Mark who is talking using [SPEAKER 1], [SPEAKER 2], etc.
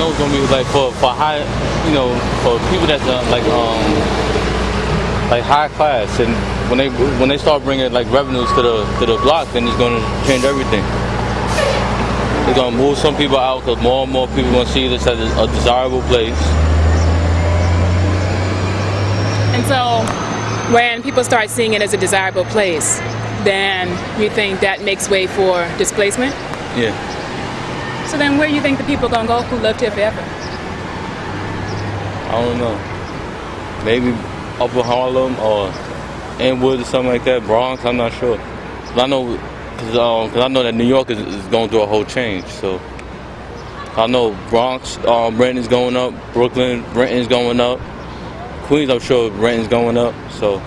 [SPEAKER 1] know it's gonna be like for for high, you know, for people that's uh, like um like high class, and when they when they start bringing like revenues to the to the block, then it's gonna change everything. It's gonna move some people out because more and more people gonna see this as a desirable place.
[SPEAKER 2] And so when people start seeing it as a desirable place, then you think that makes way for displacement?
[SPEAKER 1] Yeah.
[SPEAKER 2] So then where do you think the people gonna go who lived here forever?
[SPEAKER 1] I don't know. Maybe Upper Harlem or Inwood or something like that. Bronx, I'm not sure. 'Cause I know, cause, um, 'cause I know that New York is, is going through a whole change. So I know Bronx, um, going up. Brooklyn, rent is going up. Queens, I'm sure rent is going up. So